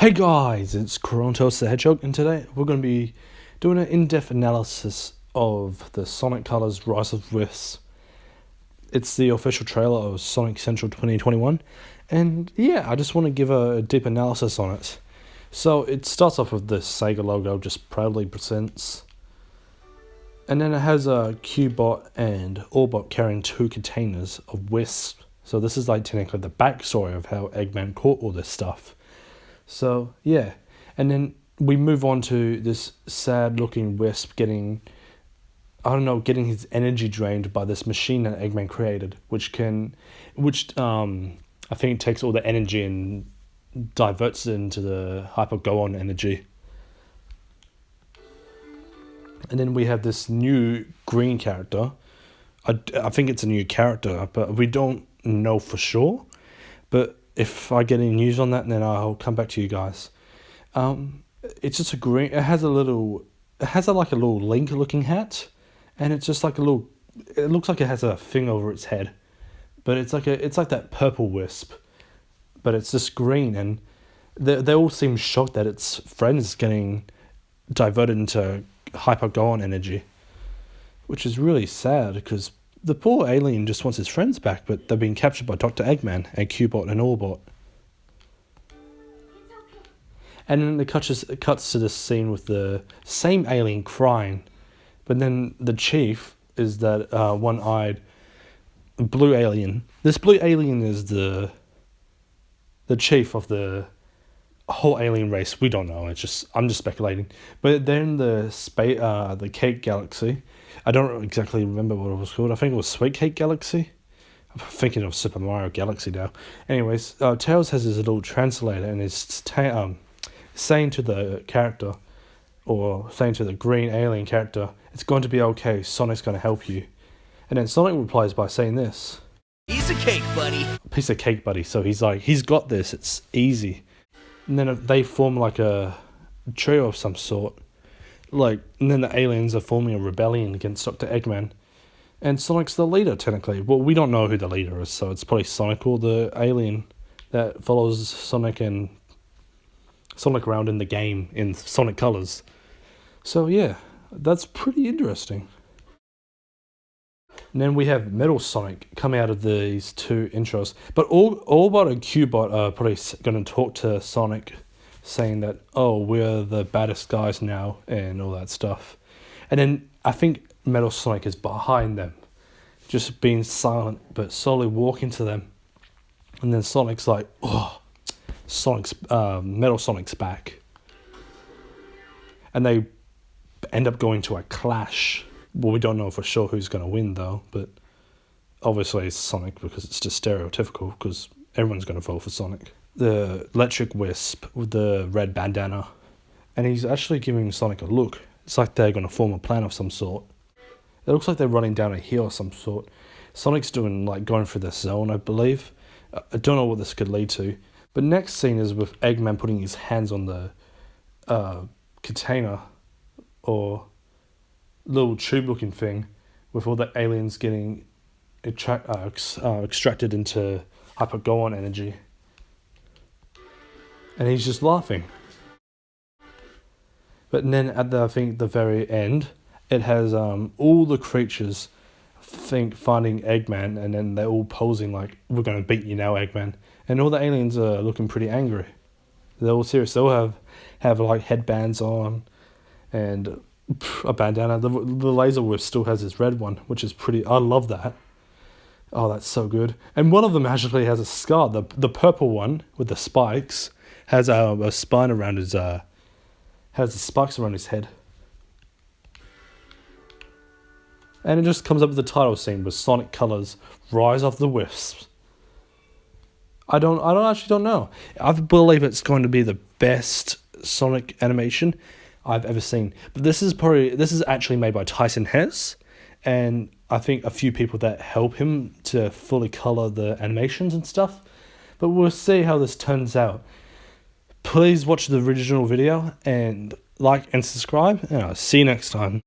Hey guys, it's Corontos the Hedgehog, and today we're going to be doing an in-depth analysis of the Sonic Colors Rise of Wisps. It's the official trailer of Sonic Central 2021, and yeah, I just want to give a, deep analysis on it. So it starts off with the Sega logo, just proudly presents, and then it has a Cubot and Orbot carrying two containers of Wisp. So this is like technically the backstory of how Eggman caught all this stuff. So yeah, and then we move on to this sad-looking Wisp getting, I don't know, getting his energy drained by this machine that Eggman created, which can, which um, I think takes all the energy and diverts it into the Hyper Go-On energy. And then we have this new green character. I, I think it's a new character, but we don't know for sure. But if I get any news on that, then I'll come back to you guys. Um, it's just a green. It has a little. It has a, like a little link looking hat, and it's just like a little. It looks like it has a thing over its head, but it's like a. It's like that purple wisp, but it's just green, and they they all seem shocked that its friend is getting diverted into hyper Go-On energy, which is really sad because the poor alien just wants his friends back, but they've been captured by Dr. Eggman and Cubot and Orbot. And then it cuts, cuts to this scene with the same alien crying, but then the chief is that uh, one-eyed blue alien. This blue alien is the the chief of the whole alien race. We don't know. It's just I'm just speculating. But they're in the space, uh, the Cake Galaxy, I don't exactly remember what it was called. I think it was Sweet Cake Galaxy. I'm thinking of Super Mario Galaxy now. Anyways, uh, Tails has his little translator and is ta- um, saying to the character, or saying to the green alien character, it's going to be okay, Sonic's going to help you. And then Sonic replies by saying this. Piece of cake, buddy. Piece of cake, buddy. So he's like, he's got this, it's easy. And then they form like a trio of some sort like, and then the aliens are forming a rebellion against Dr. Eggman. And Sonic's the leader, technically. Well, we don't know who the leader is, so it's probably Sonic or the alien that follows Sonic and Sonic around in the game in Sonic colors. So, yeah, that's pretty interesting. And then we have Metal Sonic come out of these two intros. But all Orbot and Cubot are probably going to talk to Sonic saying that oh we're the baddest guys now and all that stuff. And then i think metal sonic is behind them just being silent but slowly walking to them. And then sonic's like oh sonic's uh, metal sonic's back. And they end up going to a clash. Well we don't know for sure who's going to win though but obviously it's sonic because it's just stereotypical because everyone's going to vote for sonic the electric wisp with the red bandana, and he's actually giving Sonic a look. It's like they're going to form a plan of some sort. It looks like they're running down a hill of some sort. Sonic's doing like going through the zone, I believe. I don't know what this could lead to. But next scene is with Eggman putting his hands on the uh, container or little tube looking thing with all the aliens getting attract, uh, uh, extracted into hyper Go-On energy and he's just laughing. But then at the I think the very end, it has um, all the creatures think finding Eggman, and then they're all posing like we're gonna beat you now, Eggman, and all the aliens are looking pretty angry. They're all serious. They all have have like headbands on, and a bandana. The the laser whip still has his red one, which is pretty. I love that. Oh, that's so good. And one of them actually has a scar. The the purple one with the spikes has a, a spine around his uh has the spikes around his head. And it just comes up with the title scene with Sonic Colors Rise of the Wisps. I don't I don't actually don't know. I believe it's going to be the best Sonic animation I've ever seen. But this is probably this is actually made by Tyson Hesse. and I think a few people that help him to fully color the animations and stuff. But we'll see how this turns out please watch the original video and like and subscribe and I'll see you next time.